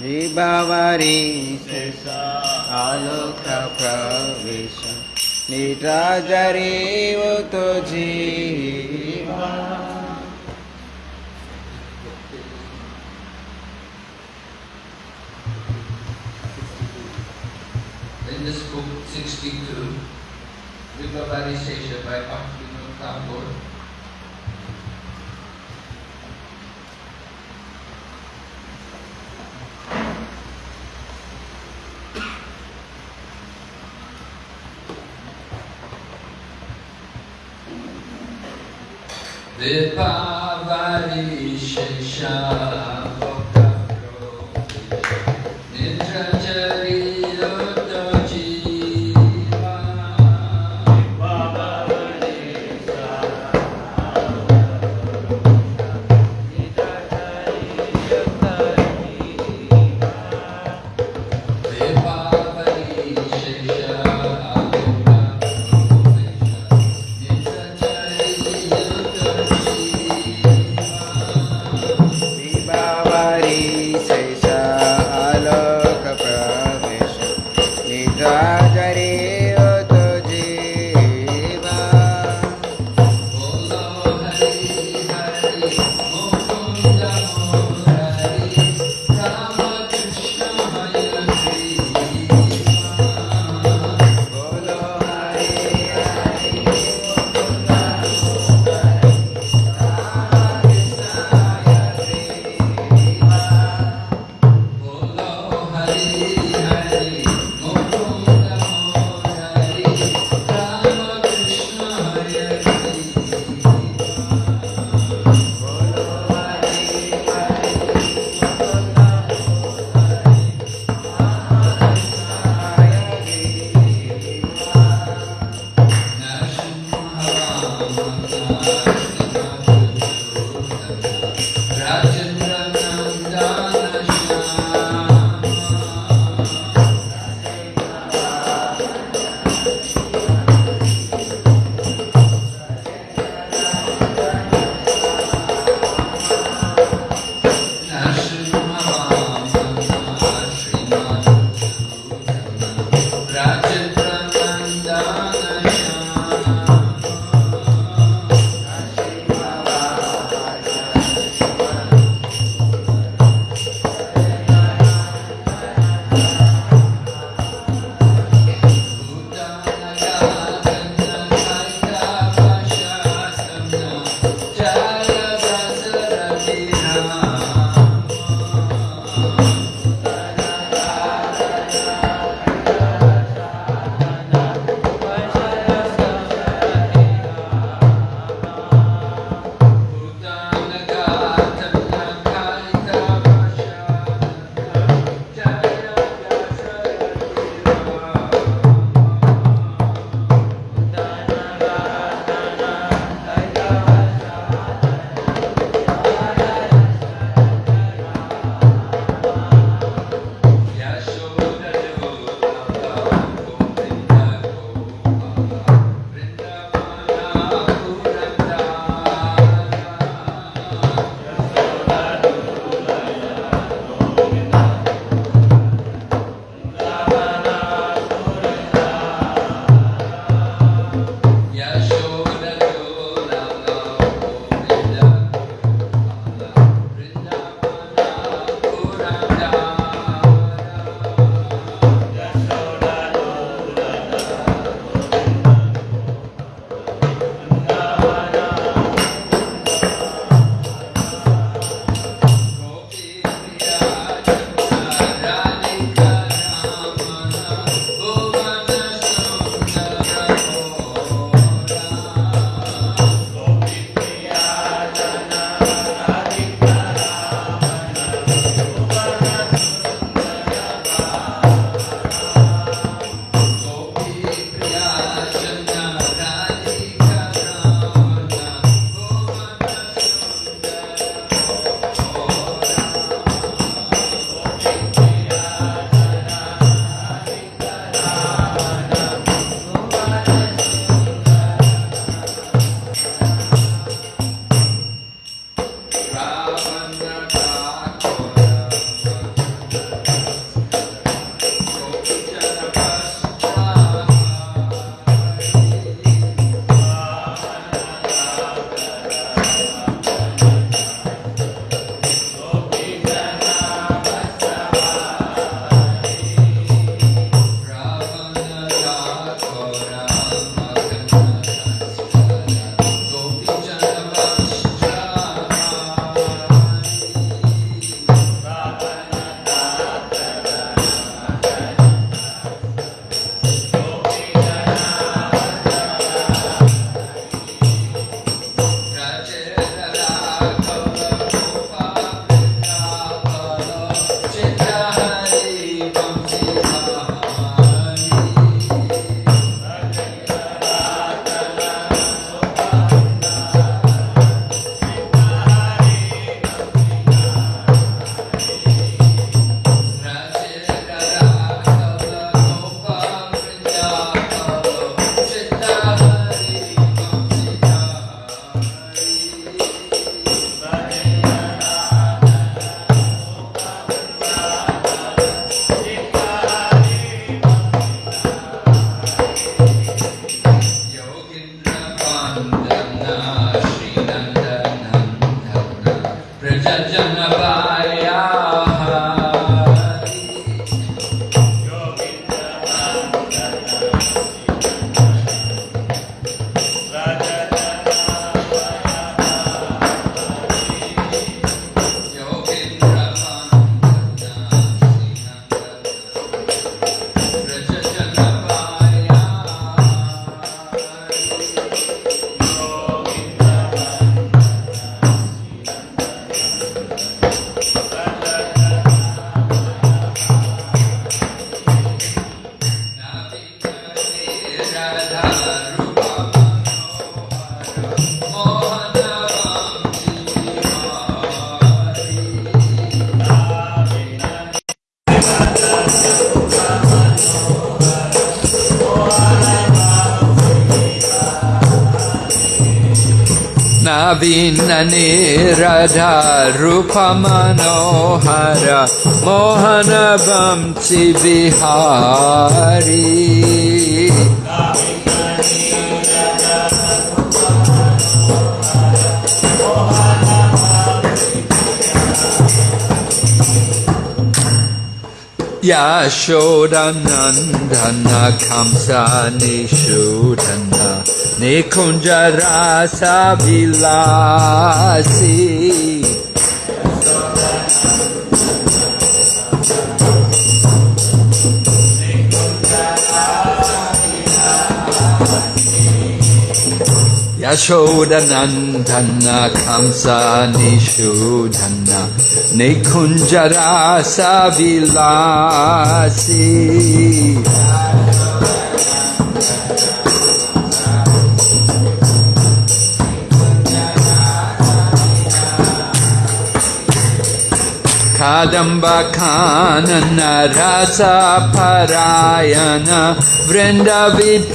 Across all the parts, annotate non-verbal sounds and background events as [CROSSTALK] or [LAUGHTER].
विभावरी आलोक प्रवेश निराजरीव तो जीवा In this book 62, Vibhavari Sesha by Bhaktivinoda Thakur, Vibhavari Sesha Nirada Rupa Manohara Mohana Vamsi Vihari Yashodanandana Kamsa Nishudana निकुञ्ज रासविलासी यशोदनन्दन्न कंसा निषूधन्न निकुञ्जरासविलासी कादम्बखानन आदम्बखान नरसफरायण वृन्दविपीननिबि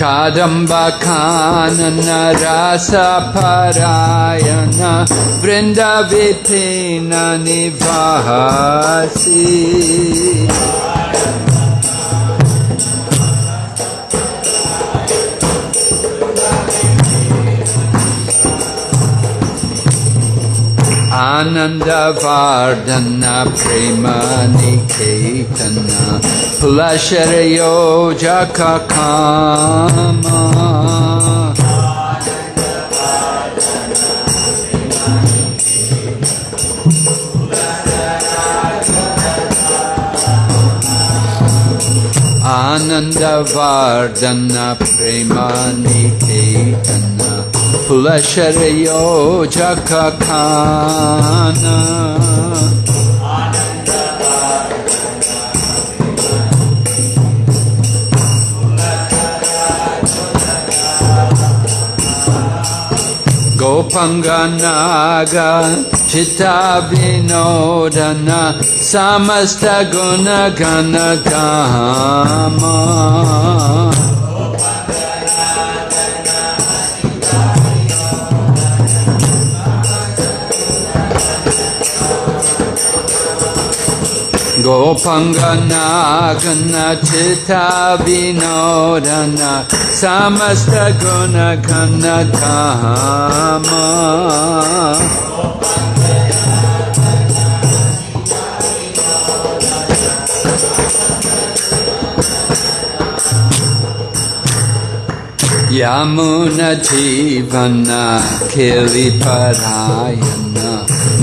कादम्बखान नरासफरायण निवासि Ananda Vardhana Prema Niketana Pulasharayo Jakakama आनन्दवार्जन प्रेमानि फुलशरयो जखखान Gopanganaga Chitta Vinodana Samasta Guna Gana Gopangana Chitta Vinodana Samasta Guna Gana Kama Yamuna Jivana Kili Parayana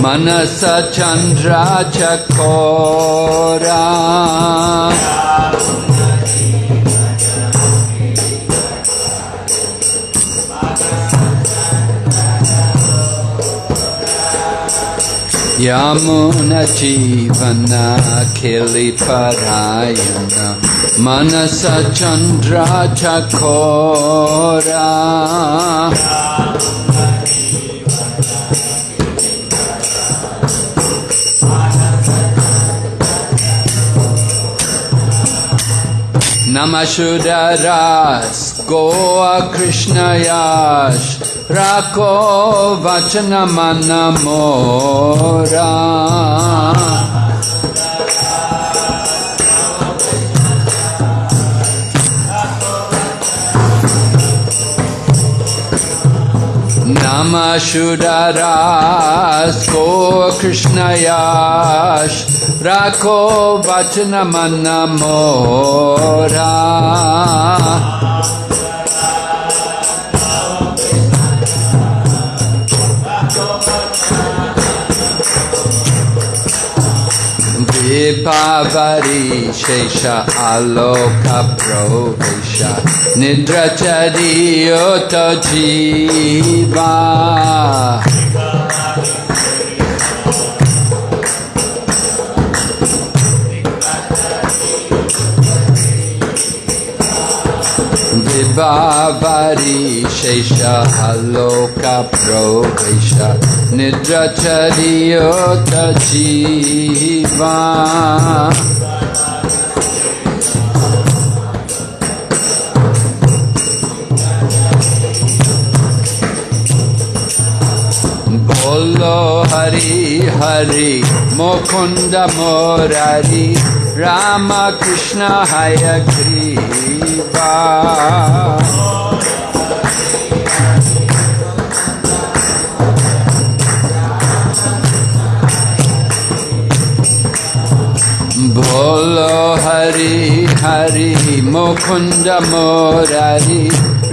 Manasa Chandra Chakora. Yamuna Jivana Kili Parayana. Manasa Chandra Chakora मसुररास् गोकृष्णया राको वचनमनमो रा सुररा स् कृष्णय रखो वचनम रा Ipavari Vipavarishesha Aloka Provesha Nidrachariyoto Jiva बाबारिशेष Aloka प्रवेश निद्रचर्योत जीवा বলো হরি হরি মুকুন্দ মোরারি রাম কৃষ্ণ হয় দিবা। ভোল হরি হরি মুকুন্দ মোরারি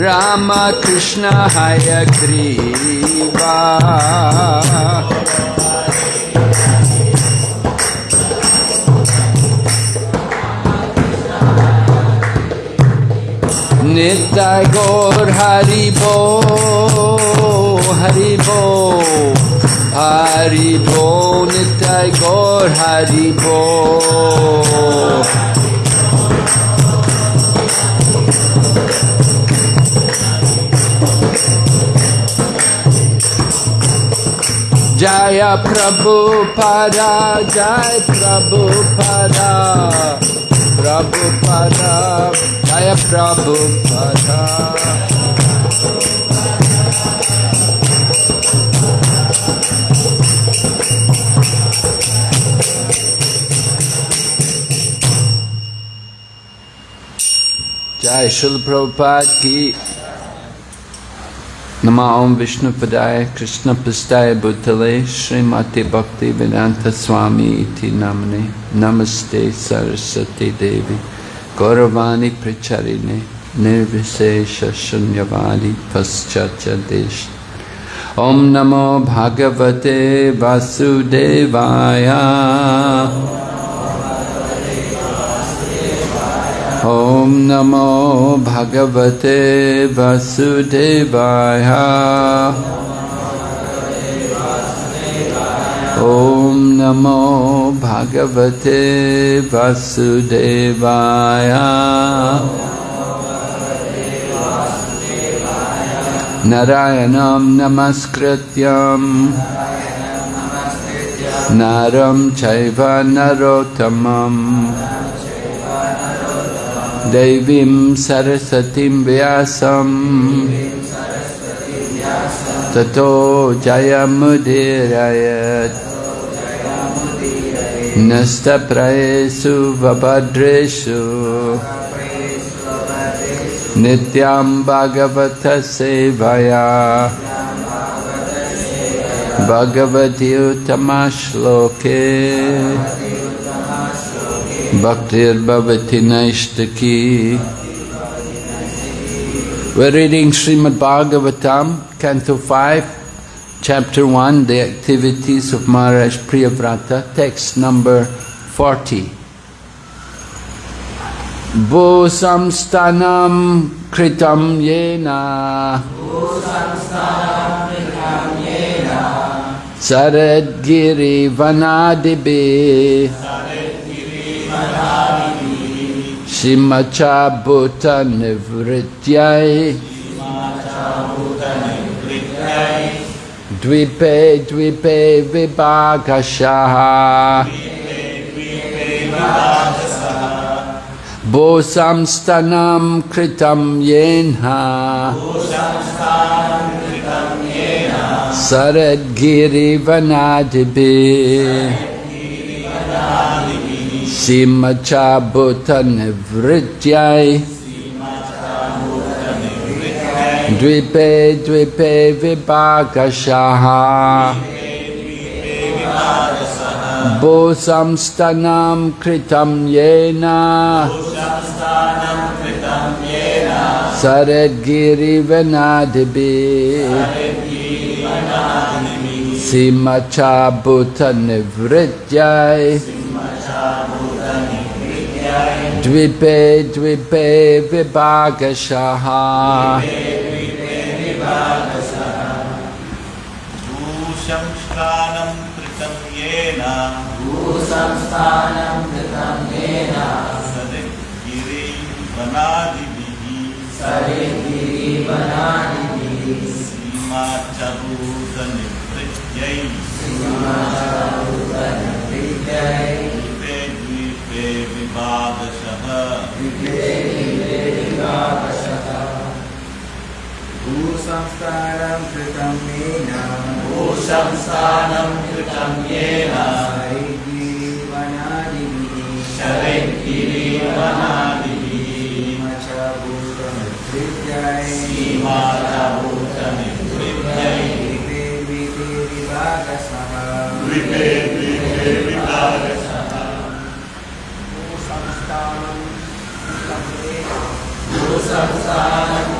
রামকৃষ্ণ হয় গ্রীবা। नित्य गौर हरि बो हरि बो हरि बो नित्य गौर हरि बो जय प्रभु पदा जय प्रभु पदा प्रभु पदा जय प्रभु जय शुद्ध प्रभुपाद की नमा ओम विष्णु कृष्ण पुस्ताय बुद्धले श्रीमती भक्ति वेदांत स्वामी नमने नमस्ते सरस्वती देवी गौरवाणी प्रचारिणे निर्विशेष शून्यवाणी पश्चाच देश। ओम नमो भागवते वासुदेवाय। ओम नमो भगवते वासुदेवाय। भगवते वासुदेवाय। नारायण नमस्कृत नरम चैव नरोत्तमम्। दैवीं सरस्वती व्यास ततो जयमुदीरयत्। नष्टप्रयेषु वभद्रेषु। नित्यां भगवतसेवया। भगवद्युतमश्लोके। भक्तिर्भवति नैष्टकी। We're reading Srimad Bhagavatam, Canto 5, Chapter 1, The Activities of Maharaj Priyavrata, text number 40. Bo samstanam kritam yena. Saradgiri vanadibi. Shimacha Bhuta Nivrityai Dvipe Dvipe Vibhagashaha Bo samstanam kritam yenha Saradgiri vanadibi. Simacha Bhuta Nivrityai Dvipe Dvipe Vibhagashaha Bo samstanam kritam yena. Saradgiri Vanadibi Simacha Bhuta भूसंस्थानं कृतं येन। भूसंस्थानं कृतं येन। सरिद्गिरिवनादिभिः सरिद्गिरिवनादिभिः। सीमाचरूतनिवृत्यै सीमाचरूतनिवृत्यै द्वीपे द्वीपे भूसंस्कारं कृतं येन। भूसंस्थानं कृतं येन। शरैर्गिरिवनादिभिः शरैर्गिरिवनादिभिः च भूतमृत्युञ्जय सीमाचभूतनिवृत्यै द्वीपे द्वीपे विभागसः। द्वीपे भूसंस्थानं कृतं येन। शरैर्गिरिवनादिभिः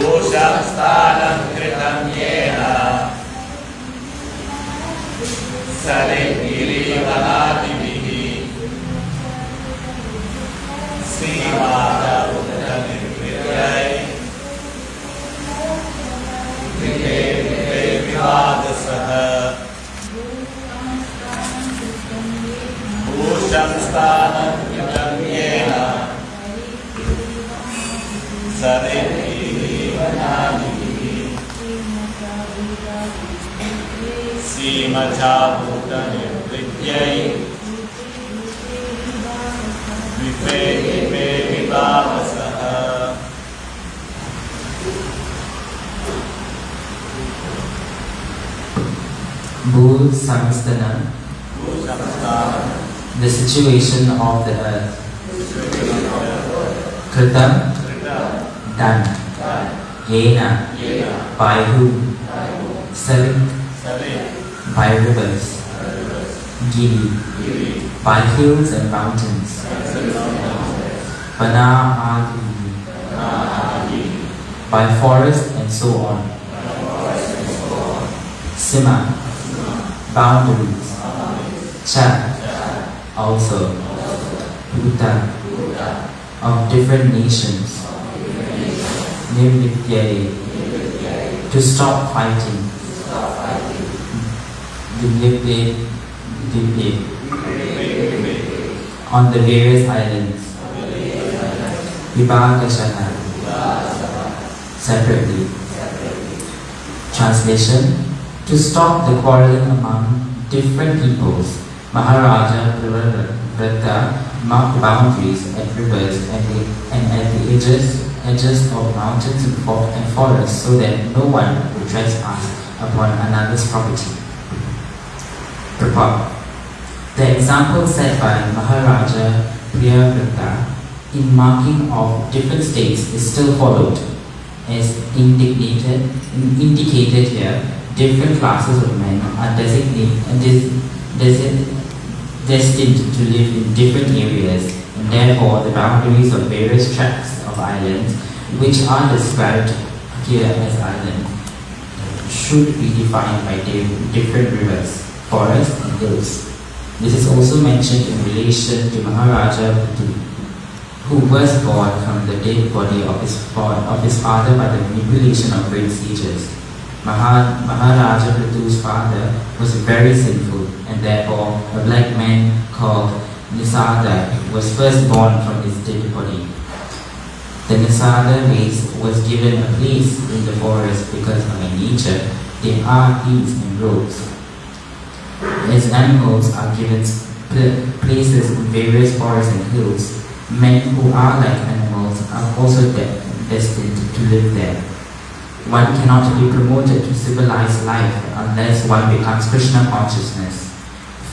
भूषं स्थानं कृतं येन सलिङ्गिरिवलादिभिः श्रीमाता उदनिर्वृतै गृहे गृहे विवादसः। भूषं स्थानं श्रीमद्भाभूतने विद्यै विपे विपे विभावसः Bhul Samstana, the situation of the earth. Kritam, done. Yena, by whom? Savit, by rivers. Giri, Giri by hills and mountains. Bana Adi, by forest and so on. Sima, boundaries. Cha, also. Bhuta, of different nations. Nirvityai, to stop fighting. Dilipte, Dilip, on the various islands. Vibhagashana, separately. Translation To stop the quarreling among different peoples, Maharaja Priyavrata marked boundaries at rivers and, the, and at the edges, edges of mountains and forests so that no one would trespass upon another's property. The example set by Maharaja Priyavrata in marking of different states is still followed. As indicated, indicated here, different classes of men are designated and des- desi- destined to live in different areas, and therefore the boundaries of various tracts of islands, which are described here as islands, should be defined by different rivers, forests, and hills. This is also mentioned in relation to Maharaja Prithu, who was born from the dead body of his, of his father by the manipulation of great sages. Maha- Maharaja Prithu's father was very sinful, and therefore a black man called Nisada was first born from his dead body. The Nisada race was given a place in the forest because by nature they are hills and roads. As animals are given places in various forests and hills, men who are like animals are also de- destined to live there. One cannot be promoted to civilized life unless one becomes Krishna consciousness.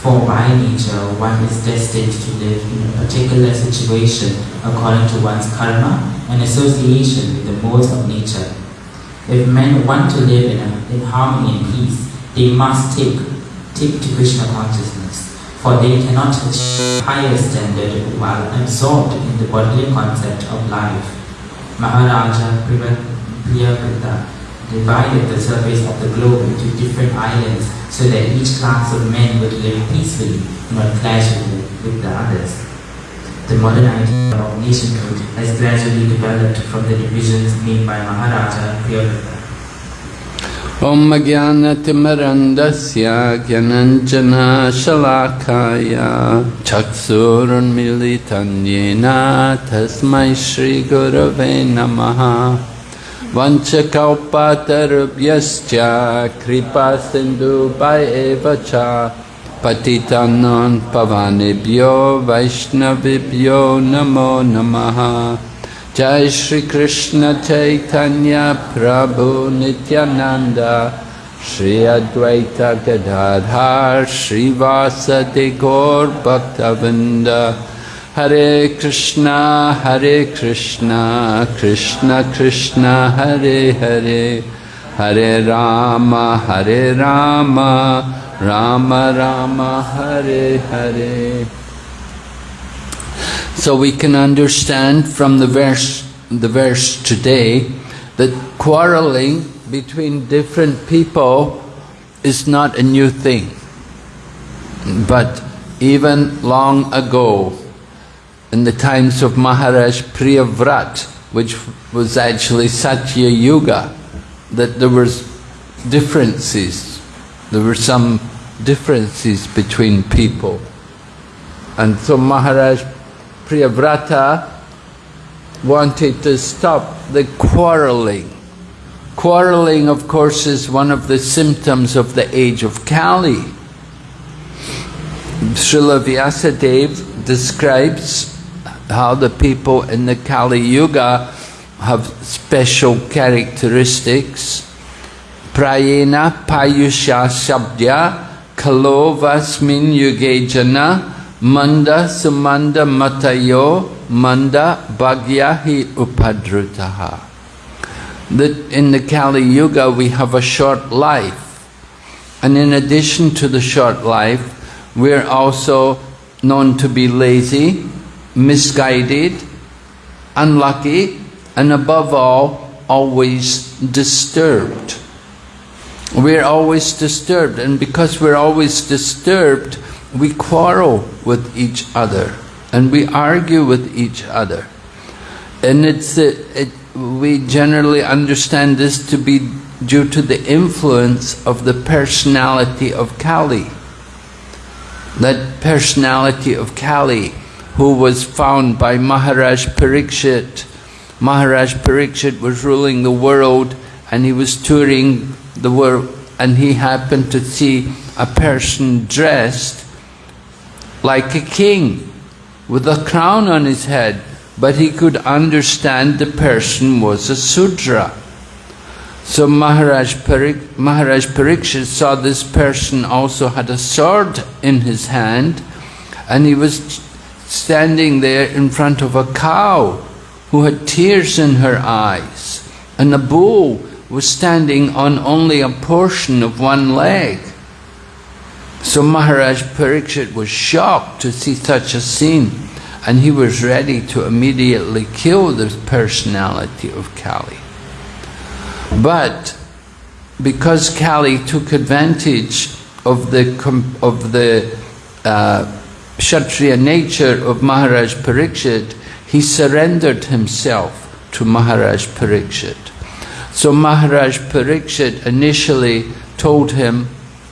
For by nature, one is destined to live in a particular situation according to one's karma and association with the modes of nature. If men want to live in, a, in harmony and peace, they must take, take to Krishna consciousness. for they cannot achieve higher standard while absorbed in the bodily concept of life. Maharaja Priyavrata divided the surface of the globe into different islands so that each class of men would live peacefully, not clashing with the others. The modern idea of nationhood has gradually developed from the divisions made by Maharaja Priyavrata. ॐ ज्ञानतिमरन्दस्य ज्ञानञ्जना शलाखाय चक्षुरुन्मिलितं येन तस्मै श्रीगुरवे नमः वञ्चकौपातरुभ्यश्च कृपासिन्धुभय एव च पतितानां पवनेभ्यो वैष्णवेभ्यो नमो नमः जय श्री कृष्ण चैतन्य प्रभु नित्यानंद श्री अद्वैत गदाधर श्रीवासदि गौर भक्तवृंद हरे कृष्णा हरे कृष्णा कृष्ण कृष्ण हरे हरे हरे राम हरे Ram Ram Ram Hare Hare So we can understand from the verse, the verse today that quarreling between different people is not a new thing. But even long ago, in the times of Maharaj Priyavrat, which was actually Satya Yuga, that there was differences. There were some differences between people. And so Maharaj Priyavrata wanted to stop the quarreling. Quarreling, of course, is one of the symptoms of the age of Kali. Srila Vyasadeva describes how the people in the Kali Yuga have special characteristics. Prayena payusha shabdya kalovasmin yuge jana Manda sumanda matayo manda bhagyahi upadrutaha. That in the Kali Yuga we have a short life. And in addition to the short life, we're also known to be lazy, misguided, unlucky, and above all, always disturbed. We're always disturbed, and because we're always disturbed, we quarrel with each other and we argue with each other. And it's uh, it, we generally understand this to be due to the influence of the personality of Kali. That personality of Kali who was found by Maharaj Parikshit. Maharaj Parikshit was ruling the world and he was touring the world and he happened to see a person dressed like a king with a crown on his head, but he could understand the person was a Sudra. So Maharaj, Parik, Maharaj Parikshit saw this person also had a sword in his hand and he was standing there in front of a cow who had tears in her eyes and a bull was standing on only a portion of one leg. So Maharaj Parikshit was shocked to see such a scene and he was ready to immediately kill the personality of Kali. But because Kali took advantage of the, of the uh, Kshatriya nature of Maharaj Parikshit, he surrendered himself to Maharaj Parikshit. So Maharaj Parikshit initially told him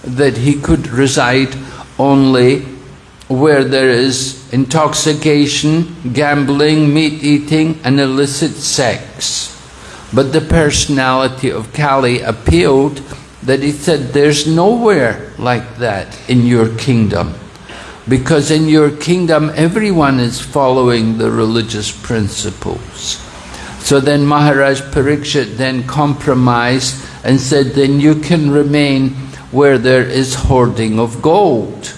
that he could reside only where there is intoxication, gambling, meat eating and illicit sex. But the personality of Kali appealed that he said, there's nowhere like that in your kingdom. Because in your kingdom, everyone is following the religious principles. So then Maharaj Parikshit then compromised and said, then you can remain where there is hoarding of gold.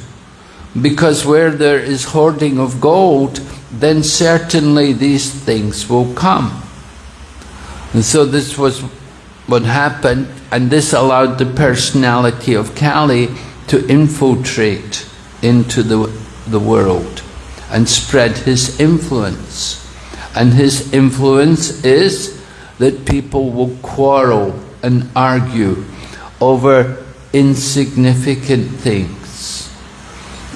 Because where there is hoarding of gold, then certainly these things will come. And so this was what happened, and this allowed the personality of Kali to infiltrate into the, the world and spread his influence. And his influence is that people will quarrel and argue over insignificant things.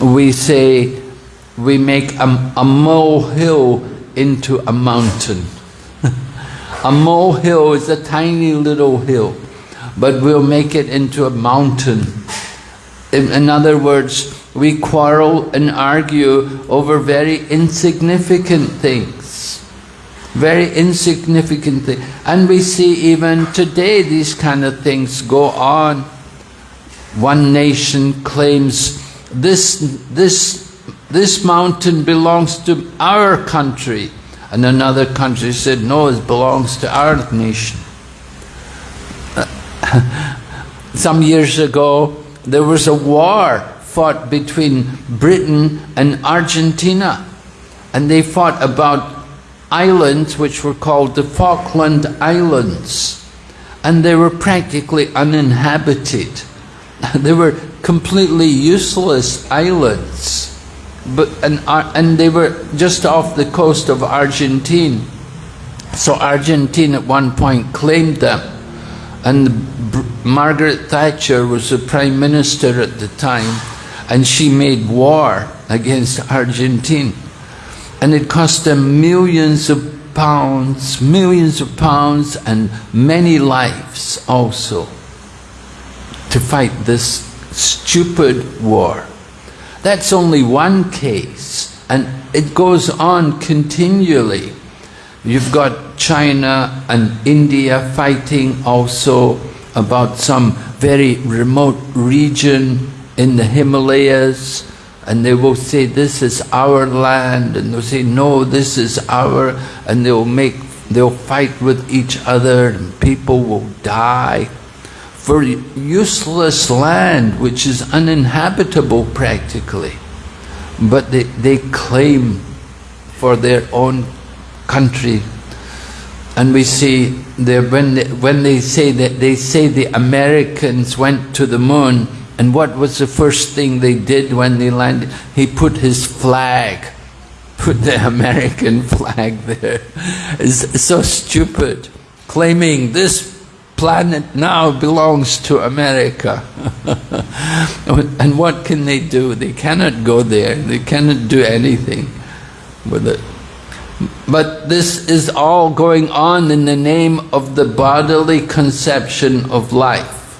We say, we make a, a molehill into a mountain. [LAUGHS] a molehill is a tiny little hill, but we'll make it into a mountain. In, in other words, we quarrel and argue over very insignificant things. Very insignificant things. And we see even today these kind of things go on. One nation claims this, this, this mountain belongs to our country. And another country said, no, it belongs to our nation. [LAUGHS] Some years ago, there was a war fought between Britain and Argentina. And they fought about islands which were called the Falkland Islands. And they were practically uninhabited. [LAUGHS] They were completely useless islands. But, and, uh, and they were just off the coast of Argentina. So Argentina at one point claimed them. And Margaret Thatcher was the Prime Minister at the time and she made war against Argentina. And it cost them millions of pounds, millions of pounds and many lives also to fight this stupid war. That's only one case and it goes on continually. You've got China and India fighting also about some very remote region in the Himalayas and they will say this is our land and they'll say no this is our and they'll make they'll fight with each other and people will die for useless land which is uninhabitable practically. But they, they claim for their own country. And we see there when they, when they say that they say the Americans went to the moon and what was the first thing they did when they landed? He put his flag. Put the [LAUGHS] American flag there. It's so stupid. Claiming this planet now belongs to America. [LAUGHS] And what can they do? They cannot go there. They cannot do anything with it. But this is all going on in the name of the bodily conception of life.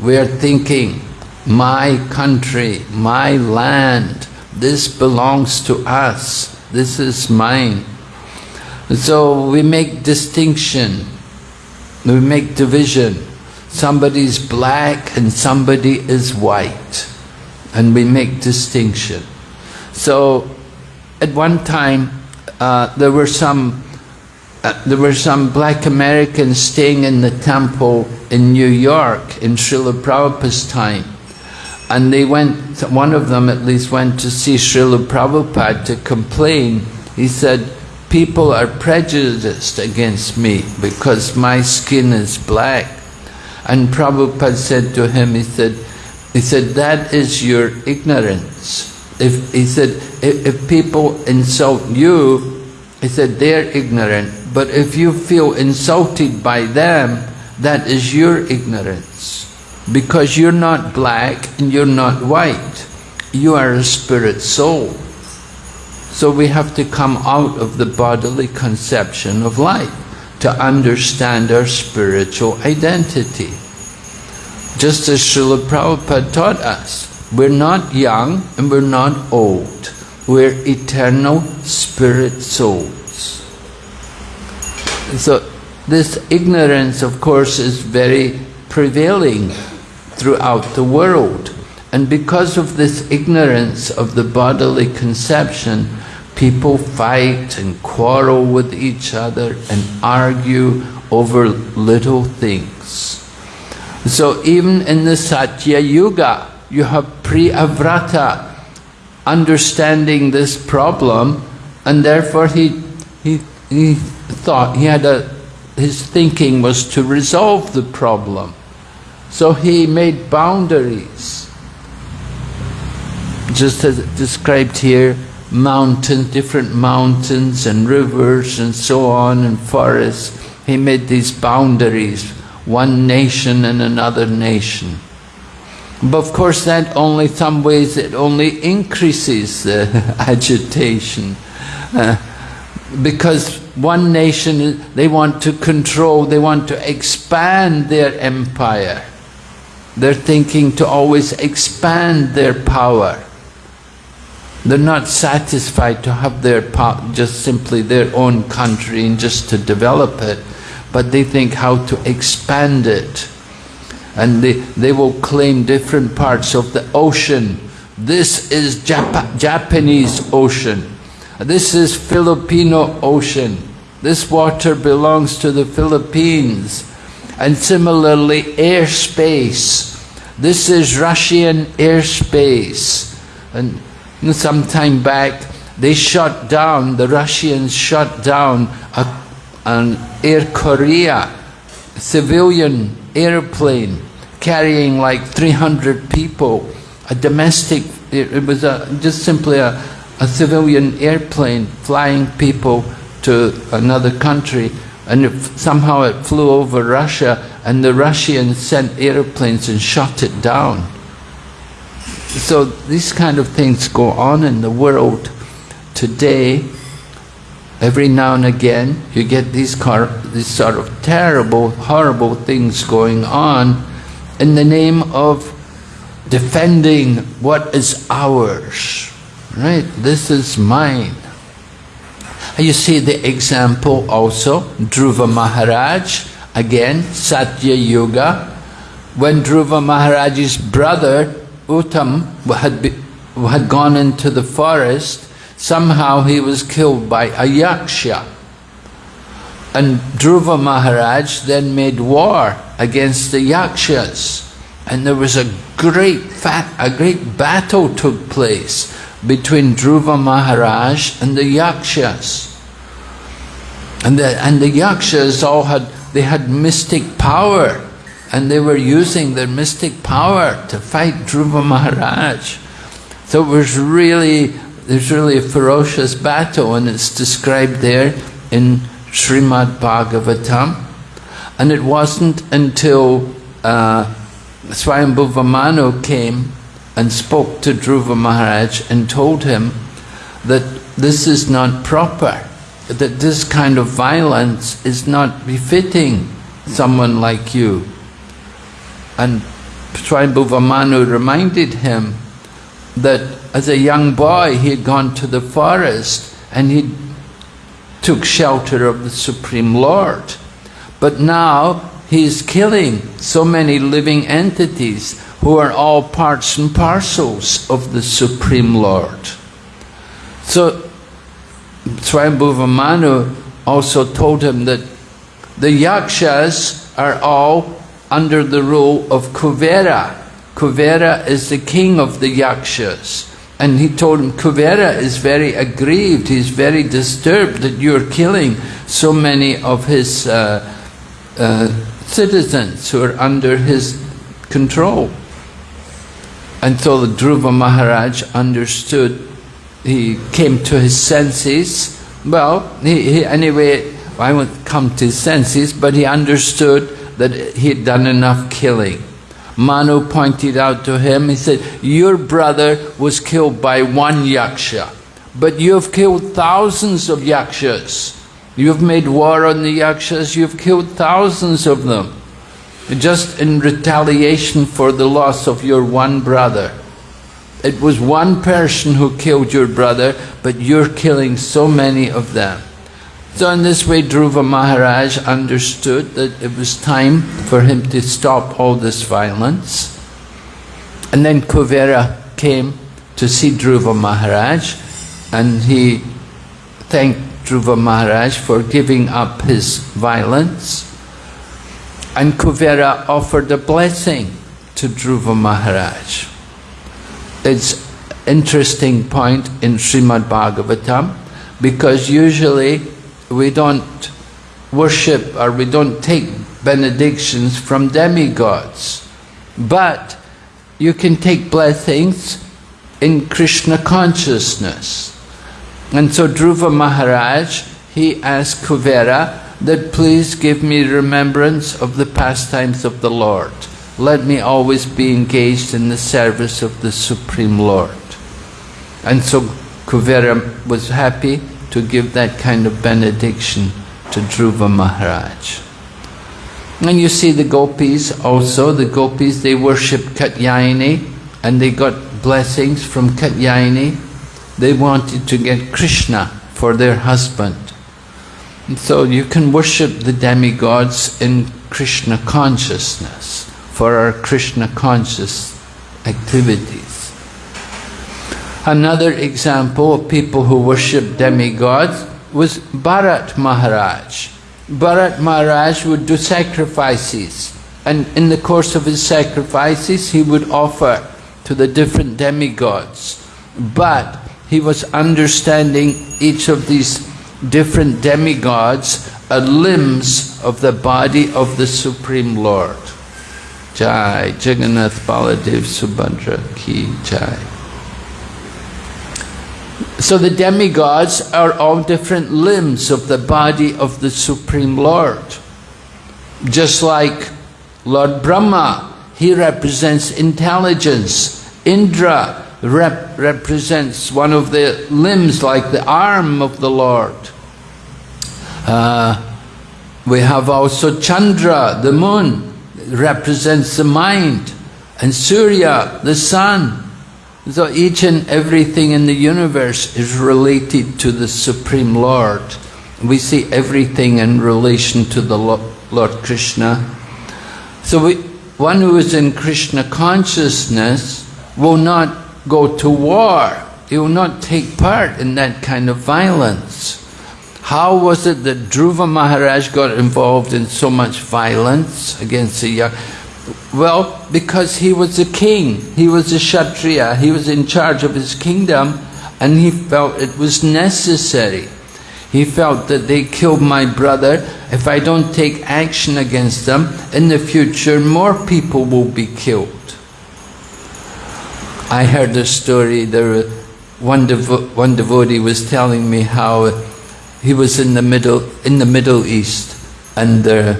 We are thinking, my country, my land, this belongs to us, this is mine. So we make distinction, we make division. Somebody's black and somebody is white. And we make distinction. So at one time, uh, there were some uh, there were some black Americans staying in the temple in New York in Srila Prabhupada's time. And they went, one of them at least went to see Srila Prabhupada to complain. He said, people are prejudiced against me because my skin is black. And Prabhupada said to him, he said, he said, that is your ignorance. If, he said, if, if people insult you, he said, they're ignorant. But if you feel insulted by them, that is your ignorance. Because you're not black and you're not white. You are a spirit soul. So we have to come out of the bodily conception of life to understand our spiritual identity. Just as Srila Prabhupada taught us, we're not young and we're not old. We're eternal spirit souls. So this ignorance, of course, is very prevailing throughout the world. And because of this ignorance of the bodily conception, people fight and quarrel with each other and argue over little things. So even in the Satya Yuga, you have Priyavrata understanding this problem and therefore he, he, he thought, he had a, his thinking was to resolve the problem. So he made boundaries. Just as described here, mountains, different mountains and rivers and so on and forests. He made these boundaries, one nation and another nation. But of course that only, some ways it only increases the [LAUGHS] agitation. Uh, because one nation, they want to control, they want to expand their empire. They're thinking to always expand their power. They're not satisfied to have their just simply their own country and just to develop it, but they think how to expand it. And they, they will claim different parts of the ocean. This is Jap Japanese ocean. This is Filipino ocean. This water belongs to the Philippines. And similarly, airspace. This is Russian airspace. And some time back, they shot down, the Russians shot down a, an Air Korea civilian airplane carrying like 300 people, a domestic, it, it was a, just simply a, a civilian airplane flying people to another country and it, somehow it flew over Russia and the Russians sent airplanes and shot it down. So these kind of things go on in the world today. Every now and again you get these, these sort of terrible, horrible things going on in the name of defending what is ours. Right? This is mine. You see the example also, Dhruva Maharaj, again, Satya Yuga. When Dhruva Maharaj's brother, Uttam, had, be, had gone into the forest, somehow he was killed by a yaksha. And Dhruva Maharaj then made war against the yakshas. And there was a great fat, a great battle took place between Dhruva Maharaj and the Yakshas. And the, and the Yakshas all had, they had mystic power and they were using their mystic power to fight Dhruva Maharaj. So it was really, there's really a ferocious battle and it's described there in Srimad Bhagavatam. And it wasn't until uh, Swayambhuva Manu came and spoke to Dhruva Maharaj and told him that this is not proper, that this kind of violence is not befitting someone like you. And Manu reminded him that as a young boy he had gone to the forest and he took shelter of the Supreme Lord. But now he is killing so many living entities who are all parts and parcels of the Supreme Lord. So Manu also told him that the yakshas are all under the rule of Kuvera. Kuvera is the king of the yakshas. And he told him, Kuvera is very aggrieved, he's very disturbed that you're killing so many of his uh, uh, citizens who are under his control. And so the Dhruva Maharaj understood, he came to his senses. Well, he, he, anyway, I won't come to his senses, but he understood that he had done enough killing. Manu pointed out to him, he said, your brother was killed by one yaksha, but you have killed thousands of yakshas. You've made war on the yakshas, you've killed thousands of them just in retaliation for the loss of your one brother. It was one person who killed your brother, but you're killing so many of them. So in this way Dhruva Maharaj understood that it was time for him to stop all this violence. And then Kuvera came to see Dhruva Maharaj and he thanked Dhruva Maharaj for giving up his violence and Kuvera offered a blessing to Dhruva Maharaj. It's interesting point in Srimad Bhagavatam because usually we don't worship or we don't take benedictions from demigods. But you can take blessings in Krishna consciousness. And so Dhruva Maharaj, he asked Kuvera that please give me remembrance of the pastimes of the Lord. Let me always be engaged in the service of the Supreme Lord. And so Kuvera was happy to give that kind of benediction to Dhruva Maharaj. And you see the gopis also, the gopis, they worship Katyayani and they got blessings from Katyayani. They wanted to get Krishna for their husband. And so you can worship the demigods in Krishna consciousness for our Krishna conscious activities. Another example of people who worship demigods was Bharat Maharaj. Bharat Maharaj would do sacrifices and in the course of his sacrifices he would offer to the different demigods. But he was understanding each of these different demigods are limbs of the body of the Supreme Lord. Jai Jagannath Baladev Subhadra Ki Jai. So the demigods are all different limbs of the body of the Supreme Lord. Just like Lord Brahma, he represents intelligence. Indra rep represents one of the limbs like the arm of the Lord. Uh, we have also Chandra, the moon, represents the mind, and Surya, the sun. So each and everything in the universe is related to the Supreme Lord. We see everything in relation to the Lord Krishna. So we, one who is in Krishna consciousness will not go to war. He will not take part in that kind of violence. How was it that Dhruva Maharaj got involved in so much violence against the young? Well, because he was a king, he was a Kshatriya, he was in charge of his kingdom and he felt it was necessary. He felt that they killed my brother, if I don't take action against them, in the future more people will be killed. I heard a story, there one, devo one devotee was telling me how he was in the Middle, in the Middle East and there,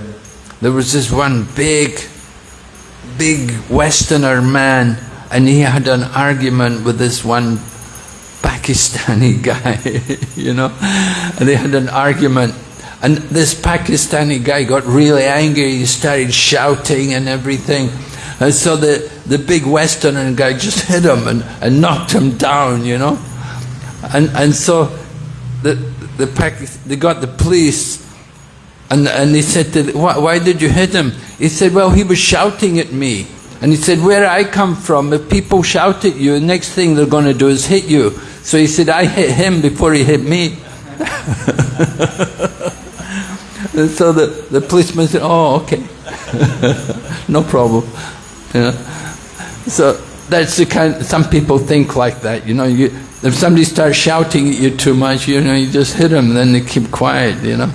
there was this one big big Westerner man and he had an argument with this one Pakistani [LAUGHS] guy, you know, and they had an argument and this Pakistani guy got really angry, he started shouting and everything. And so the, the big Westerner guy just hit him and, and knocked him down, you know. And, and so the, the Pakistan, they got the police and, and they said, to why, why did you hit him? He said, well, he was shouting at me. And he said, where I come from, if people shout at you, the next thing they're going to do is hit you. So he said, I hit him before he hit me. [LAUGHS] and so the, the policeman said, oh, okay. [LAUGHS] no problem. You know? So that's the kind, some people think like that, you know, you, if somebody starts shouting at you too much, you know, you just hit them, then they keep quiet, you know.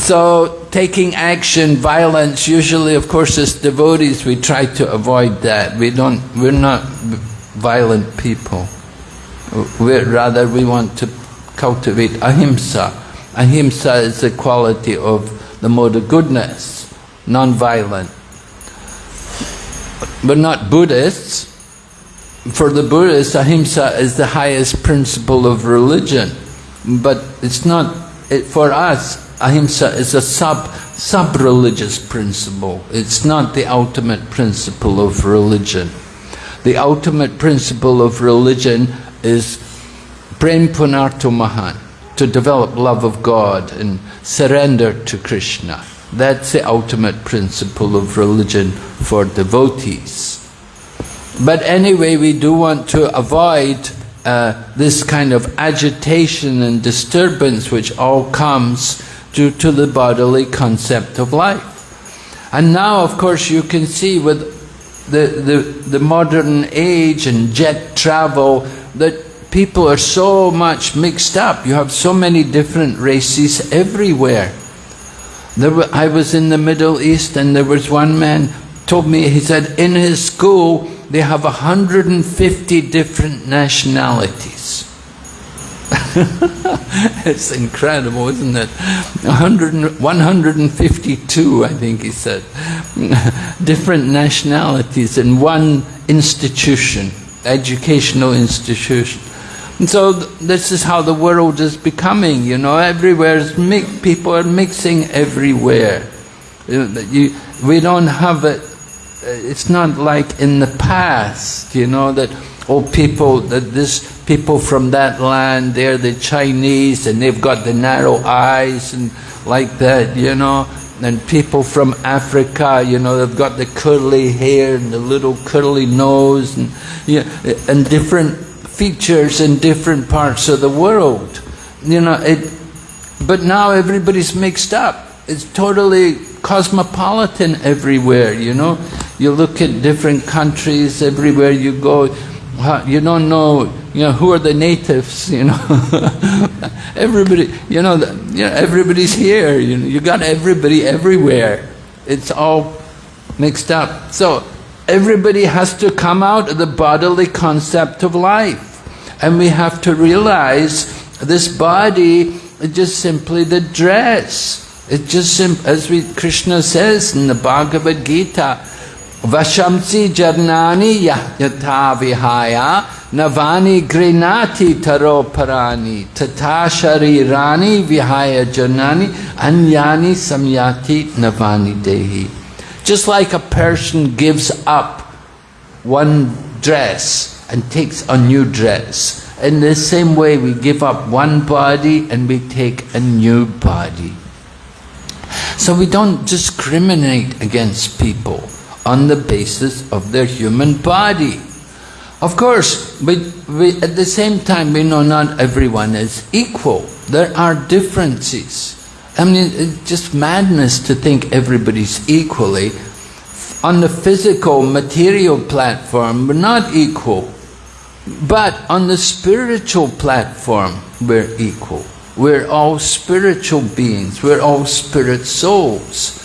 So taking action, violence, usually of course as devotees we try to avoid that. We don't, we're not violent people. We're, rather we want to cultivate ahimsa. Ahimsa is the quality of the mode of goodness, non-violent. We're not Buddhists. For the Buddhists, ahimsa is the highest principle of religion. But it's not, it, for us, ahimsa is a sub sub-religious principle. It's not the ultimate principle of religion. The ultimate principle of religion is prem punarto mahan, to develop love of God and surrender to Krishna. That's the ultimate principle of religion for devotees. But anyway, we do want to avoid uh, this kind of agitation and disturbance which all comes due to the bodily concept of life. And now, of course, you can see with the, the, the modern age and jet travel that people are so much mixed up. You have so many different races everywhere. There were, I was in the Middle East and there was one man told me, he said, in his school they have 150 different nationalities. [LAUGHS] it's incredible, isn't it? 100, 152, I think he said, [LAUGHS] different nationalities in one institution, educational institution. And so th- this is how the world is becoming, you know, everywhere is people are mixing everywhere. You you- we don't have it, Uh, it's not like in the past, you know, that, oh, people, that this, people from that land, they're the Chinese and they've got the narrow eyes and like that, you know. And people from Africa, you know, they've got the curly hair and the little curly nose and, yeah, and different features in different parts of the world. You know, it, but now everybody's mixed up. It's totally cosmopolitan everywhere, you know. You look at different countries, everywhere you go, you don't know, you know, who are the natives, you know. [LAUGHS] Everybody, you know, you know, everybody's here, you know, you got everybody everywhere. It's all mixed up. So everybody has to come out of the bodily concept of life. And we have to realize this body is just simply the dress. It's just as we Krishna says in the Bhagavad Gita, Vashamsi jarnani yatha vihaya navani grinati taro parani tata sharirani vihaya janani anyani samyati navani dehi. Just like a person gives up one dress and takes a new dress. In the same way, we give up one body and we take a new body. So we don't discriminate against people on the basis of their human body. Of course, we, we, at the same time, we know not everyone is equal. There are differences. I mean, it's just madness to think everybody's equally. On the physical, material platform, we're not equal. But on the spiritual platform, we're equal. We're all spiritual beings. We're all spirit souls.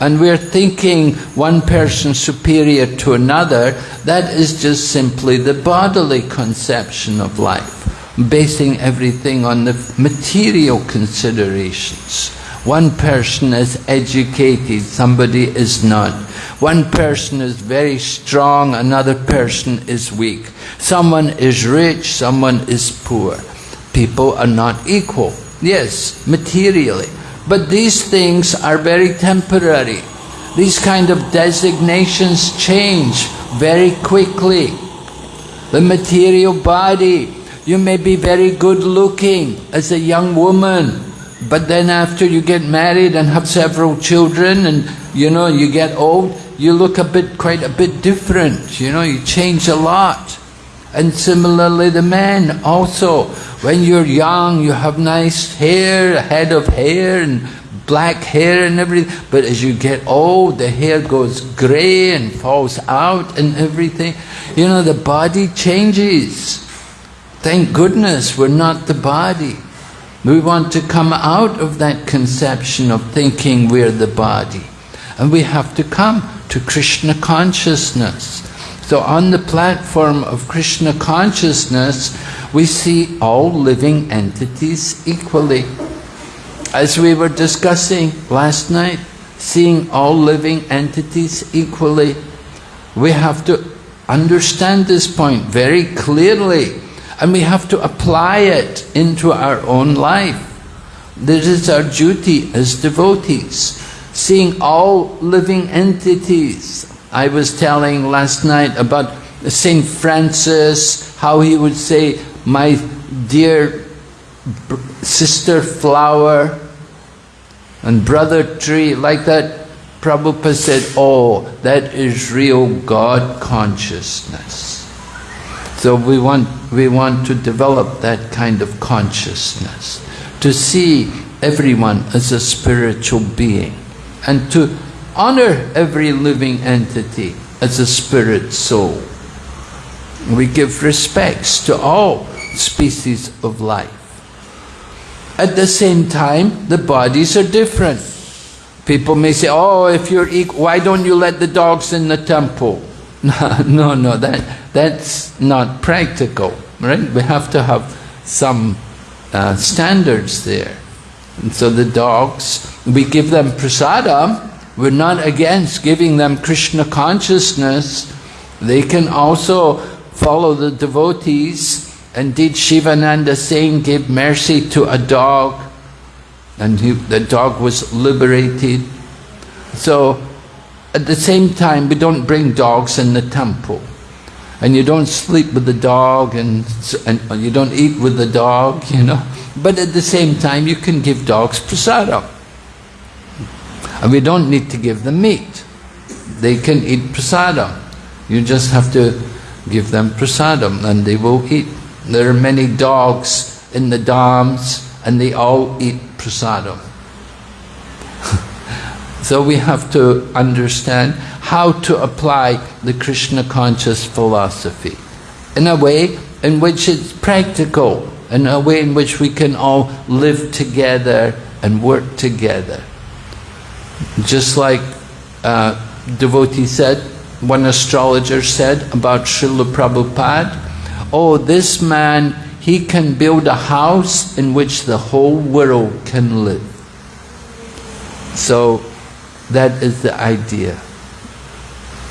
And we're thinking one person superior to another, that is just simply the bodily conception of life, basing everything on the material considerations. One person is educated, somebody is not. One person is very strong, another person is weak. Someone is rich, someone is poor. People are not equal. Yes, materially. But these things are very temporary. These kind of designations change very quickly. The material body, you may be very good looking as a young woman, but then after you get married and have several children and you know you get old, you look a bit quite a bit different, you know, you change a lot. And similarly the men also, when you're young you have nice hair, a head of hair and black hair and everything, but as you get old the hair goes grey and falls out and everything. You know, the body changes. Thank goodness we're not the body. We want to come out of that conception of thinking we're the body. And we have to come to Krishna consciousness. So on the platform of Krishna consciousness, we see all living entities equally. As we were discussing last night, seeing all living entities equally, we have to understand this point very clearly and we have to apply it into our own life. This is our duty as devotees, seeing all living entities. I was telling last night about Saint Francis, how he would say, my dear sister flower and brother tree, like that. Prabhupada said, oh, that is real God consciousness. So we want, we want to develop that kind of consciousness, to see everyone as a spiritual being, and to honor every living entity as a spirit soul. We give respects to all species of life. At the same time, the bodies are different. People may say, oh, if you're equal, why don't you let the dogs in the temple? [LAUGHS] no, no, that that's not practical, right? We have to have some uh, standards there. And so the dogs, we give them prasadam. We're not against giving them Krishna consciousness. They can also follow the devotees. And did Shivananda Sena give mercy to a dog? And he, the dog was liberated. So at the same time, we don't bring dogs in the temple. And you don't sleep with the dog and, and you don't eat with the dog, you know. But at the same time, you can give dogs prasadam. And we don't need to give them meat. They can eat prasadam. You just have to give them prasadam and they will eat. There are many dogs in the dhams and they all eat prasadam. [LAUGHS] so we have to understand how to apply the Krishna conscious philosophy in a way in which it's practical, in a way in which we can all live together and work together. Just like uh, devotee said, one astrologer said about Srila Prabhupada, oh, this man, he can build a house in which the whole world can live. So that is the idea.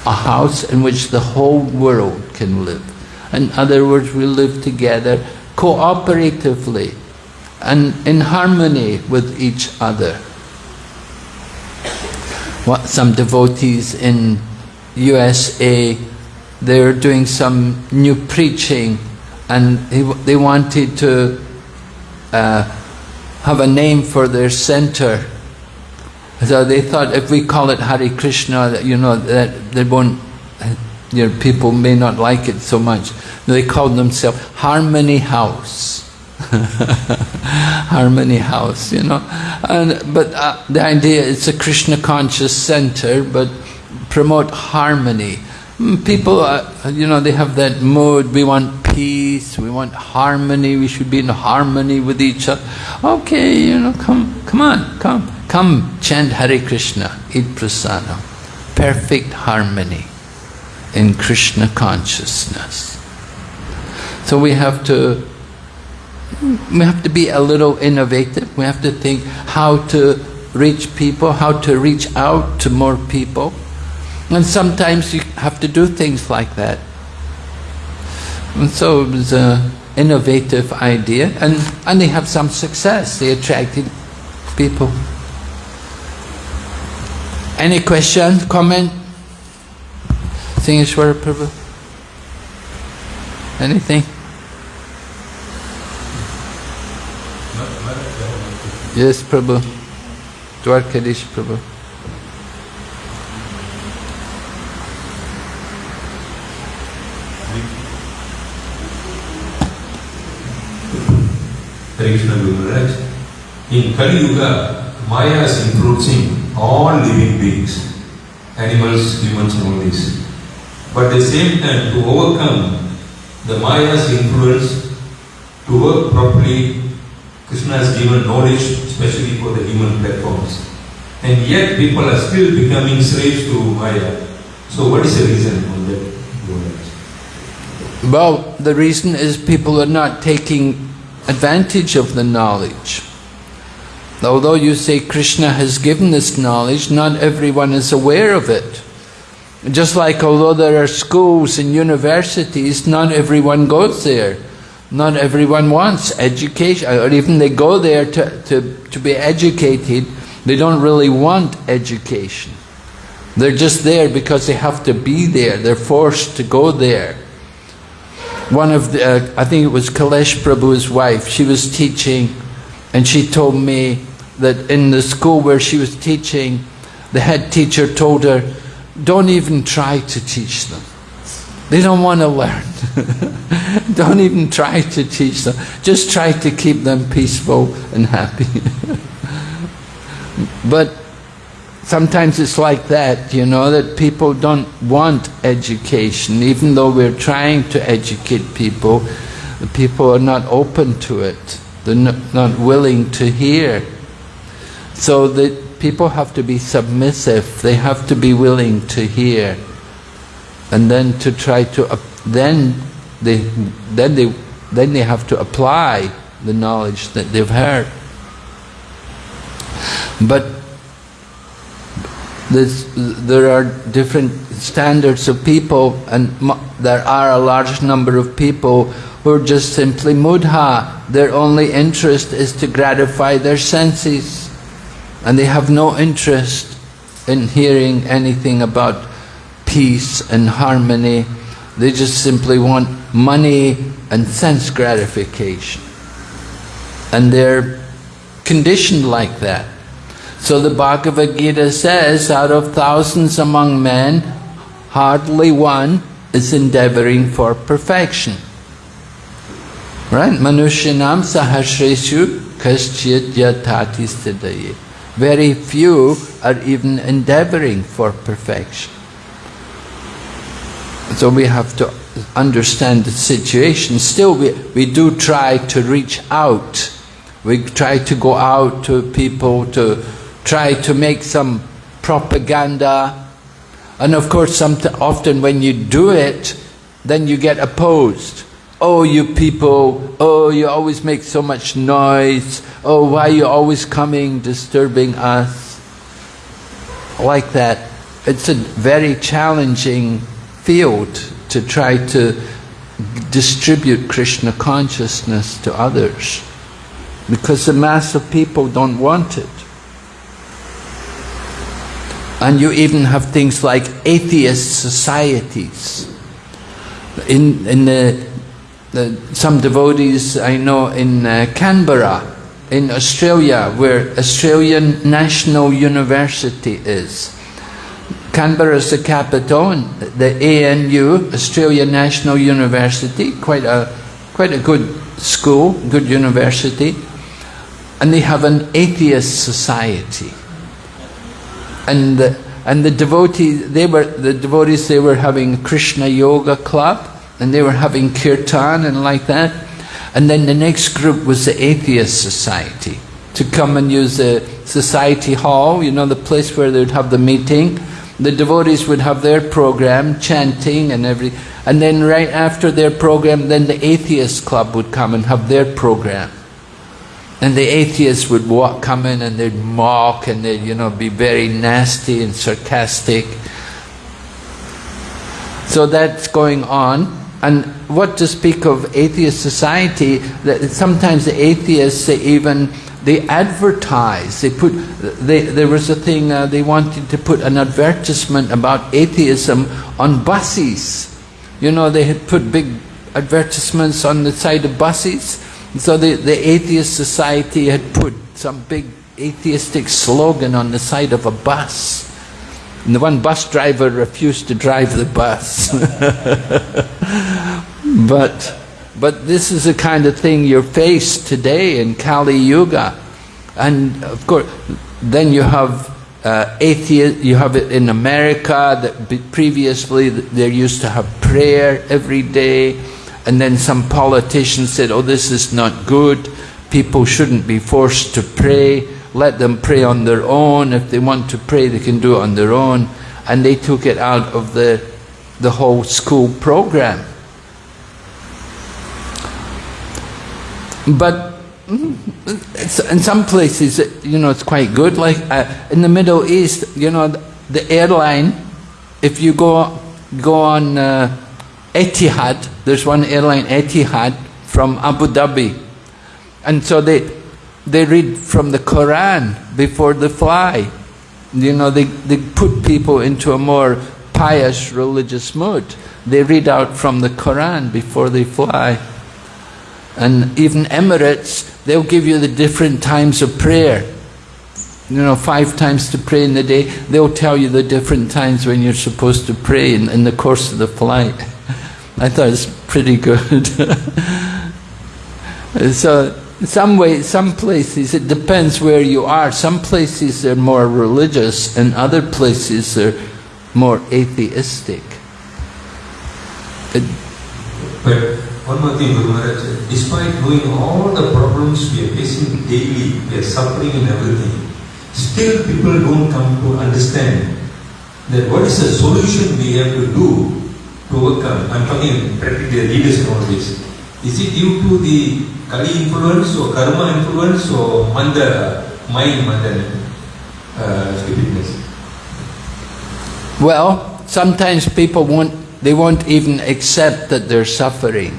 A house in which the whole world can live. In other words, we live together cooperatively and in harmony with each other. Some devotees in USA, they were doing some new preaching and they wanted to uh, have a name for their center. So they thought if we call it Hare Krishna, you know, that they won't, you know, people may not like it so much. They called themselves Harmony House. [LAUGHS] Harmony House, you know. And, but uh, the idea it's a Krishna conscious center, but promote harmony. Mm, people, uh, you know, they have that mood, we want peace, we want harmony, we should be in harmony with each other. Okay, you know, come, come on, come, come, chant Hare Krishna, eat prasadam. Perfect harmony in Krishna consciousness. So we have to we have to be a little innovative. We have to think how to reach people, how to reach out to more people. And sometimes you have to do things like that. And so it was an innovative idea and, and they have some success. They attracted people. Any question, comment? Singeshwara Prabhu? Anything? Yes, Prabhu. Dwarkadish Prabhu. Hare Krishna Guru. In Kali Yuga, Maya is influencing all living beings, animals, humans and all these. But at the same time, to overcome the Maya's influence, to work properly, Krishna has given knowledge, especially for the human platforms. And yet people are still becoming slaves to Maya. So what is the reason on that? Well, the reason is people are not taking advantage of the knowledge. Although you say Krishna has given this knowledge, not everyone is aware of it. Just like although there are schools and universities, not everyone goes there. Not everyone wants education, or even they go there to, to, to be educated, they don't really want education. They're just there because they have to be there, they're forced to go there. One of the, uh, I think it was Kailash Prabhu's wife, she was teaching and she told me that in the school where she was teaching, the head teacher told her, don't even try to teach them. They don't want to learn. [LAUGHS] don't even try to teach them. Just try to keep them peaceful and happy. [LAUGHS] but sometimes it's like that, you know, that people don't want education. Even though we're trying to educate people, the people are not open to it. They're not, willing to hear. So that people have to be submissive. They have to be willing to hear. and then to try to then they then they then they have to apply the knowledge that they've heard. But this, there are different standards of people, and there are a large number of people who are just simply mudha. Their only interest is to gratify their senses, and they have no interest in hearing anything about peace and harmony. They just simply want money and sense gratification. And they're conditioned like that. So the Bhagavad Gita says, out of thousands among men, hardly one is endeavoring for perfection. Right? Manushyanam sahasreshu kaschit yatati siddhaye. Very few are even endeavoring for perfection. So we have to understand the situation. Still, we, we do try to reach out. We try to go out to people to try to make some propaganda. And of course, some, often when you do it, then you get opposed. Oh, you people, oh, you always make so much noise. Oh, why are you always coming, disturbing us? Like that. It's a very challenging field to try to distribute Krishna consciousness to others because the mass of people don't want it. And you even have things like atheist societies. In, in the, the, some devotees I know in uh, Canberra, in Australia, where Australian National University is. Canberra is the capital, and the ANU, Australian National University, quite a, quite a good school, good university. And they have an atheist society. And the, and the devotees, they were, the devotees, they were having Krishna Yoga Club, and they were having kirtan and like that. And then the next group was the Atheist Society, to come and use the society hall, you know, the place where they would have the meeting. The devotees would have their program, chanting and every, and then right after their program, then the Atheist Club would come and have their program. And the atheists would walk, come in and they'd mock and they'd, you know, be very nasty and sarcastic. So that's going on. And what to speak of atheist society, that sometimes the atheists, they even, they advertise, they put, they, there was a thing, uh, they wanted to put an advertisement about atheism on buses. You know, they had put big advertisements on the side of buses. So the, the atheist society had put some big atheistic slogan on the side of a bus. And the one bus driver refused to drive the bus. [LAUGHS] but, but this is the kind of thing you're faced today in Kali Yuga. And of course, then you have uh, atheist, you have it in America, that previously they used to have prayer every day. And then some politicians said, oh, this is not good. People shouldn't be forced to pray. Let them pray on their own. If they want to pray, they can do it on their own. And they took it out of the, the whole school program. But in some places, you know, it's quite good. Like uh, in the Middle East, you know, the airline, if you go, go on uh, Etihad, there's one airline, Etihad, from Abu Dhabi. And so they, they read from the Quran before they fly. You know, they, they put people into a more pious religious mood. They read out from the Quran before they fly. And even Emirates, they'll give you the different times of prayer. You know, five times to pray in the day. They'll tell you the different times when you're supposed to pray in, in the course of the flight. [LAUGHS] I thought it's pretty good. [LAUGHS] so, some way, some places, it depends where you are. Some places they're more religious, and other places they're more atheistic. It, one more thing, Guru Maharaj, despite knowing all the problems we are facing daily, we are suffering in everything, still people don't come to understand that what is the solution we have to do to overcome? I'm talking practically leaders this. Is it due to the Kali influence or karma influence or manda, mind manda, uh, stupidness? Well, sometimes people won't, they won't even accept that they're suffering.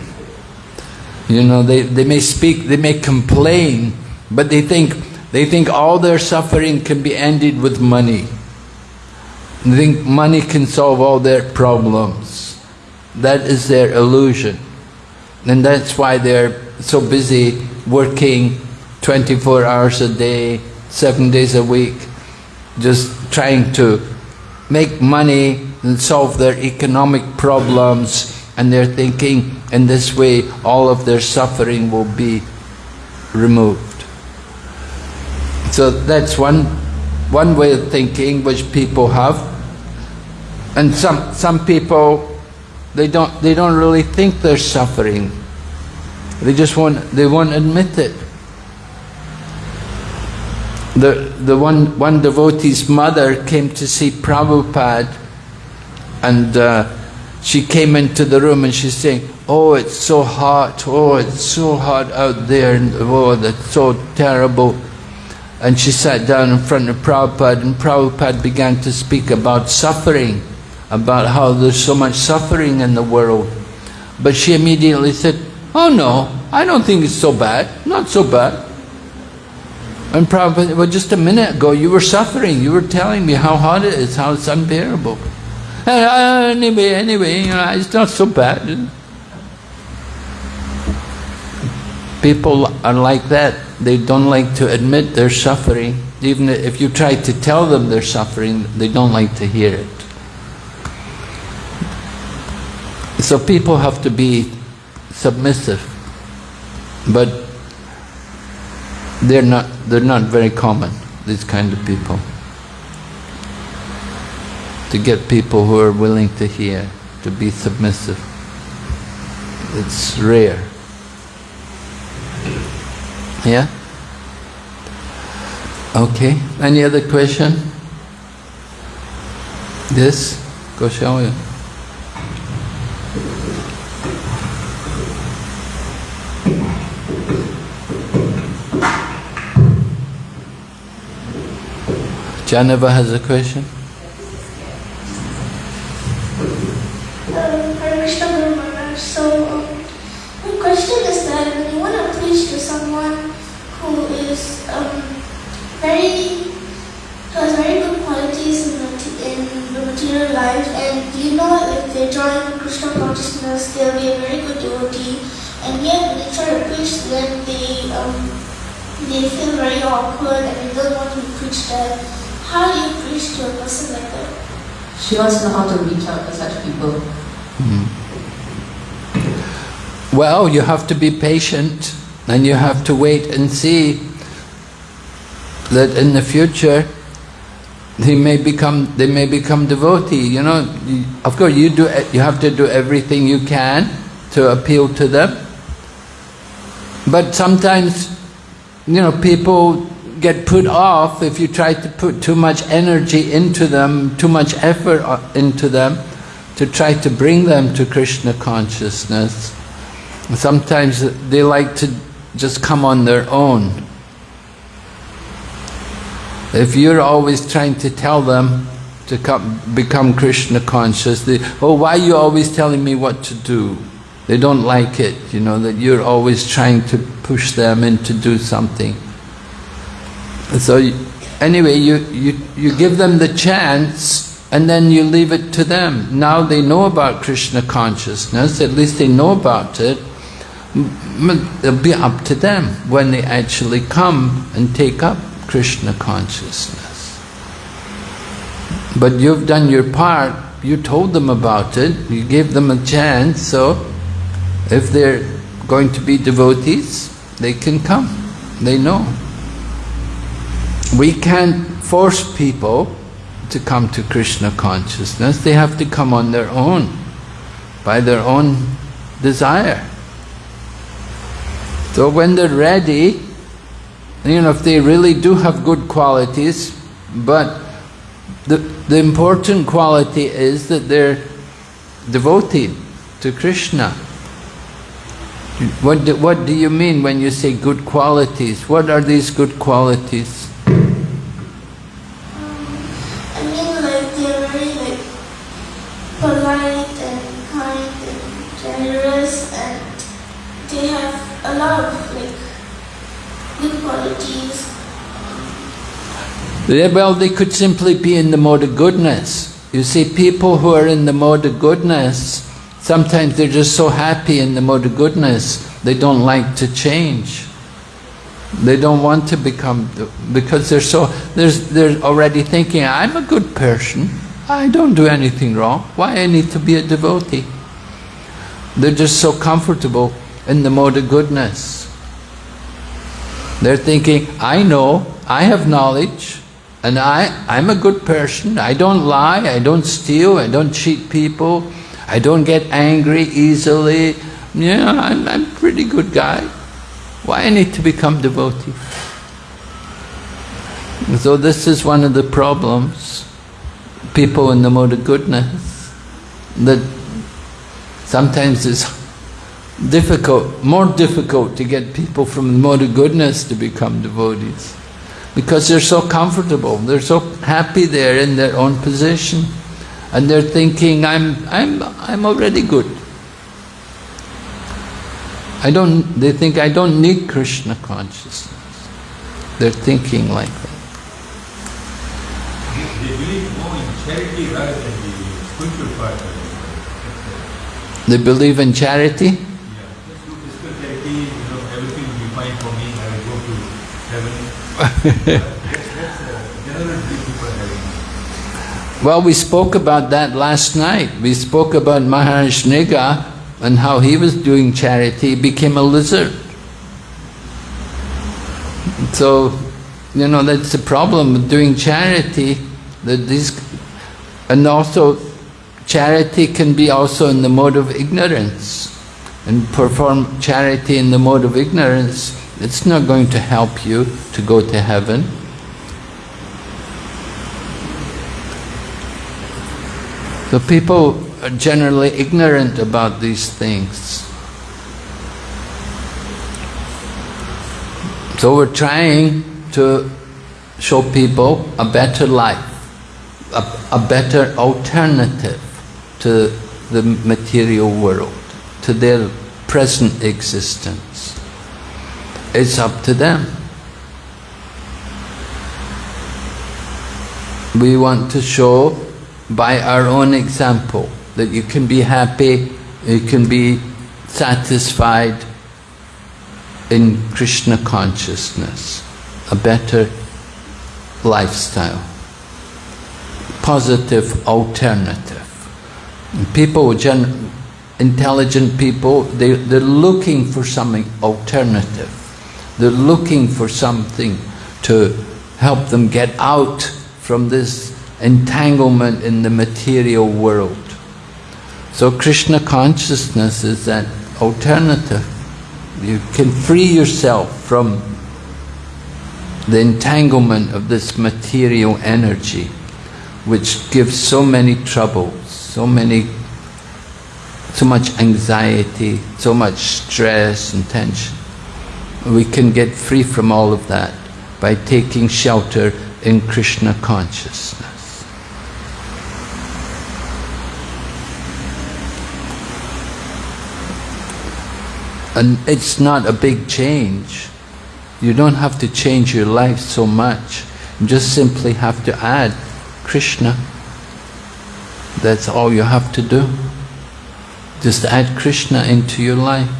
You know, they, they may speak, they may complain, but they think, they think all their suffering can be ended with money. They think money can solve all their problems. That is their illusion. And that's why they're so busy working 24 hours a day, seven days a week, just trying to make money and solve their economic problems and they're thinking in this way all of their suffering will be removed. So that's one, one way of thinking which people have. And some, some people, they don't, they don't really think they're suffering. They just won't, they won't admit it. The, the one, one devotee's mother came to see Prabhupada and uh, she came into the room and she's saying, oh it's so hot, oh it's so hot out there, oh that's so terrible. And she sat down in front of Prabhupada and Prabhupada began to speak about suffering, about how there's so much suffering in the world. But she immediately said, oh no, I don't think it's so bad, not so bad. And Prabhupada, well just a minute ago you were suffering, you were telling me how hot it is, how it's unbearable. Uh, anyway, anyway, you know, it's not so bad. People are like that. They don't like to admit they're suffering. Even if you try to tell them they're suffering, they don't like to hear it. So people have to be submissive, but they're not, they're not very common, these kind of people. To get people who are willing to hear, to be submissive. It's rare. Yeah? Okay. Any other question? This? Go show you. Janava has a question? Um, Hare Krishna Guru Maharaj. So, um, my question is that when you want to preach to someone who is um, very, who has very good qualities in the, in the material life, and you know if they join Krishna consciousness, they'll be a very good devotee, and yet when they try to preach to them, they, um, they feel very awkward and they don't want to be preached at. How do you preach to a person like that? She wants to know how to reach out to such people. Well, you have to be patient and you have to wait and see that in the future they may become they may become devotee. You know, of course you do you have to do everything you can to appeal to them. But sometimes, you know, people get put off if you try to put too much energy into them, too much effort uh, into them, to try to bring them to Krishna consciousness. Sometimes they like to just come on their own. If you're always trying to tell them to come, become Krishna conscious, they, oh, why are you always telling me what to do? They don't like it, you know, that you're always trying to push them in to do something. So anyway, you, you, you give them the chance and then you leave it to them. Now they know about Krishna consciousness, at least they know about it. It'll be up to them when they actually come and take up Krishna consciousness. But you've done your part, you told them about it, you gave them a chance, so if they're going to be devotees, they can come, they know. We can't force people to come to Krishna consciousness, they have to come on their own, by their own desire. So when they're ready, you know, if they really do have good qualities, but the, the important quality is that they're devoted to Krishna. What do, what do you mean when you say good qualities? What are these good qualities? I mean, like they're very like polite and kind and generous, and they have a lot of like good qualities. Yeah, well, they could simply be in the mode of goodness. You see, people who are in the mode of goodness, sometimes they're just so happy in the mode of goodness, they don't like to change. They don't want to become, because they're so, they're already thinking, I'm a good person, I don't do anything wrong, why I need to be a devotee? They're just so comfortable in the mode of goodness. They're thinking, I know, I have knowledge, and I, I'm a good person, I don't lie, I don't steal, I don't cheat people, I don't get angry easily, yeah, I'm, I'm a pretty good guy. Why I need to become devotee? So this is one of the problems, people in the mode of goodness, that sometimes it's difficult, more difficult to get people from the mode of goodness to become devotees because they're so comfortable, they're so happy there in their own position and they're thinking, I'm, I'm, I'm already good. I don't, they think I don't need Krishna consciousness. They're thinking like that. They, believe more in charity rather than the spiritual part. They believe in charity? Yeah, physical charity, you know, everything will be fine for me, I will go to heaven. that's, that's a general belief people are having. [LAUGHS] Well, we spoke about that last night. We spoke about Maharaj Nriga and how he was doing charity, became a lizard. So, you know, that's the problem with doing charity, that these, and also charity can be also in the mode of ignorance. And perform charity in the mode of ignorance, it's not going to help you to go to heaven. So people are generally ignorant about these things. So we're trying to show people a better life, a, a better alternative to the material world, to their present existence. It's up to them. We want to show by our own example that you can be happy, you can be satisfied in Krishna consciousness, a better lifestyle, positive alternative. People, gen intelligent people, they, they're looking for something alternative. They're looking for something to help them get out from this entanglement in the material world. So Krishna consciousness is that alternative. You can free yourself from the entanglement of this material energy which gives so many troubles, so many so much anxiety, so much stress and tension. We can get free from all of that by taking shelter in Krishna consciousness. And it's not a big change. You don't have to change your life so much. You just simply have to add Krishna. That's all you have to do. Just add Krishna into your life.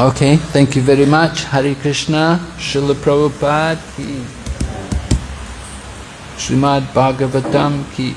Okay, thank you very much. Hari Krishna, Srila Prabhupada ki, Srimad Bhagavatam ki